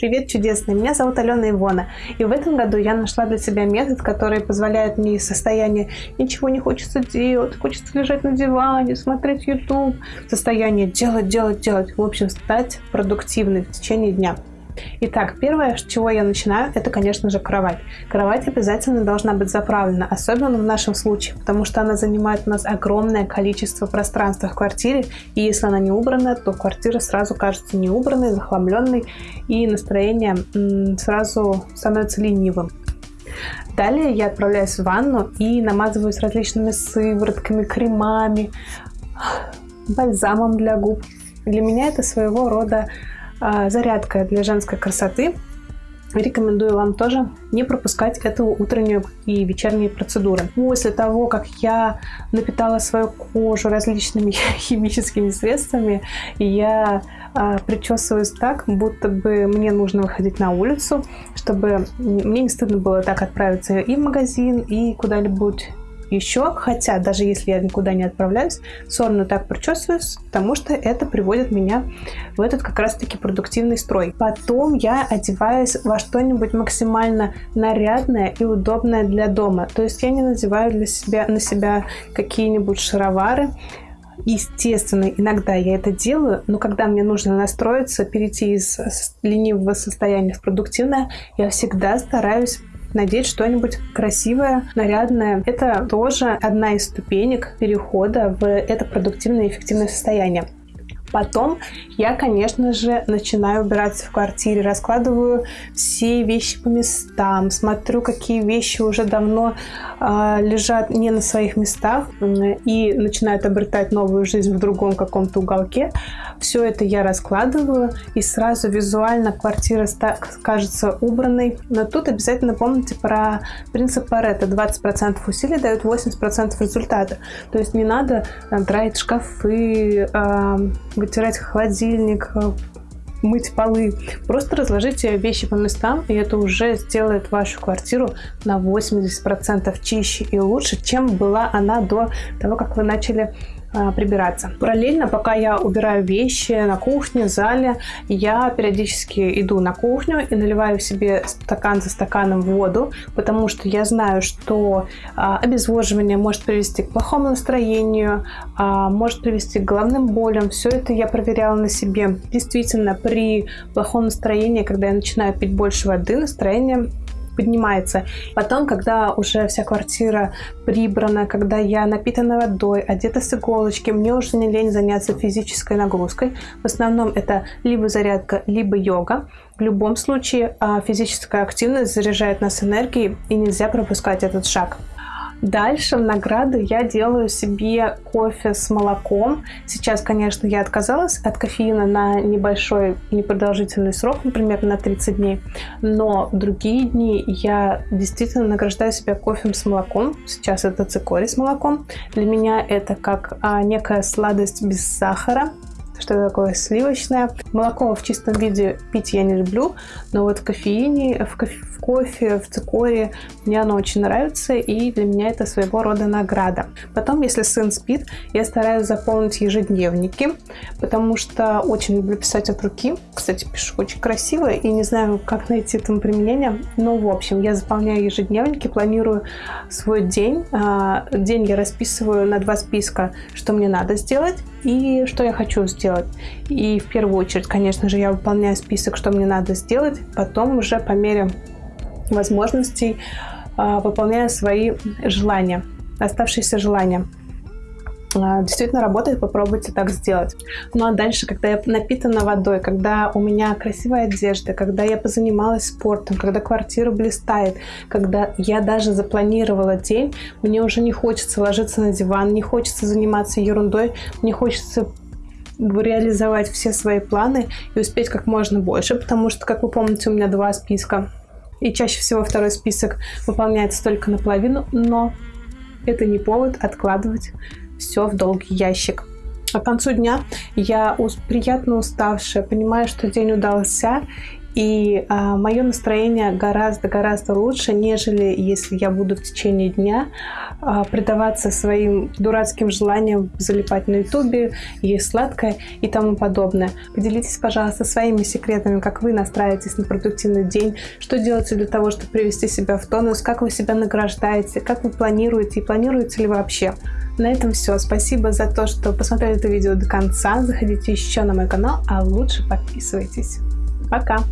Привет, чудесный! Меня зовут Алена Ивона. И в этом году я нашла для себя метод, который позволяет мне из состояния «ничего не хочется делать», «хочется лежать на диване», «смотреть YouTube», состояние «делать, делать, делать», в общем, стать продуктивной в течение дня. Итак, первое, с чего я начинаю, это, конечно же, кровать. Кровать обязательно должна быть заправлена, особенно в нашем случае, потому что она занимает у нас огромное количество пространства в квартире, и если она не убрана, то квартира сразу кажется не убранной, захламленной, и настроение сразу становится ленивым. Далее я отправляюсь в ванну и намазываюсь различными сыворотками, кремами, бальзамом для губ. Для меня это своего рода зарядка для женской красоты. Рекомендую вам тоже не пропускать эту утреннюю и вечерние процедуры. После того, как я напитала свою кожу различными химическими средствами, я а, причесываюсь так, будто бы мне нужно выходить на улицу, чтобы мне не стыдно было так отправиться и в магазин, и куда-нибудь еще, хотя даже если я никуда не отправляюсь, все равно так причесываюсь, потому что это приводит меня в этот как раз-таки продуктивный строй. Потом я одеваюсь во что-нибудь максимально нарядное и удобное для дома. То есть я не надеваю для себя, на себя какие-нибудь шаровары, Естественно, иногда я это делаю, но когда мне нужно настроиться, перейти из ленивого состояния в продуктивное, я всегда стараюсь надеть что-нибудь красивое, нарядное. Это тоже одна из ступенек перехода в это продуктивное и эффективное состояние. Потом я, конечно же, начинаю убираться в квартире, раскладываю все вещи по местам, смотрю, какие вещи уже давно э, лежат не на своих местах и начинают обретать новую жизнь в другом каком-то уголке. Все это я раскладываю, и сразу визуально квартира кажется убранной. Но тут обязательно помните про принцип Паретта. 20% усилий дают 80% результата. То есть не надо там, драить шкафы, э, вытирать холодильник, э, мыть полы. Просто разложите вещи по местам, и это уже сделает вашу квартиру на 80% чище и лучше, чем была она до того, как вы начали а, прибираться. Параллельно, пока я убираю вещи на кухне, в зале, я периодически иду на кухню и наливаю себе стакан за стаканом воду, потому что я знаю, что а, обезвоживание может привести к плохому настроению, а, может привести к головным болям. Все это я проверяла на себе. Действительно, при плохом настроении, когда я начинаю пить больше воды, настроение поднимается. Потом, когда уже вся квартира прибрана, когда я напитана водой, одета с иголочки, мне уже не лень заняться физической нагрузкой. В основном это либо зарядка, либо йога. В любом случае а, физическая активность заряжает нас энергией, и нельзя пропускать этот шаг. Дальше в награду я делаю себе кофе с молоком. Сейчас, конечно, я отказалась от кофеина на небольшой непродолжительный срок, например, на 30 дней. Но в другие дни я действительно награждаю себя кофе с молоком. Сейчас это цикорий с молоком. Для меня это как а, некая сладость без сахара что такое сливочное. Молоко в чистом виде пить я не люблю, но вот в кофеине, в, кофе, в кофе, в цикоре мне оно очень нравится, и для меня это своего рода награда. Потом, если сын спит, я стараюсь заполнить ежедневники, потому что очень люблю писать от руки. Кстати, пишу очень красиво, и не знаю, как найти этому применение, но, в общем, я заполняю ежедневники, планирую свой день. А, день я расписываю на два списка, что мне надо сделать, и что я хочу сделать. И в первую очередь, конечно же, я выполняю список, что мне надо сделать, потом уже по мере возможностей а, выполняю свои желания, оставшиеся желания. А, действительно работает, попробуйте так сделать. Ну а дальше, когда я напитана водой, когда у меня красивая одежда, когда я позанималась спортом, когда квартира блистает, когда я даже запланировала день, мне уже не хочется ложиться на диван, не хочется заниматься ерундой, мне хочется реализовать все свои планы и успеть как можно больше, потому что, как вы помните, у меня два списка, и чаще всего второй список выполняется только наполовину, но это не повод откладывать все в долгий ящик. А к концу дня я приятно уставшая, понимаю, что день удался, И а, мое настроение гораздо-гораздо лучше, нежели если я буду в течение дня а, предаваться своим дурацким желаниям залипать на ютубе, есть сладкое и тому подобное. Поделитесь, пожалуйста, своими секретами, как вы настраиваетесь на продуктивный день, что делаете для того, чтобы привести себя в тонус, как вы себя награждаете, как вы планируете и планируете ли вообще. На этом все. Спасибо за то, что посмотрели это видео до конца. Заходите еще на мой канал, а лучше подписывайтесь. Пока!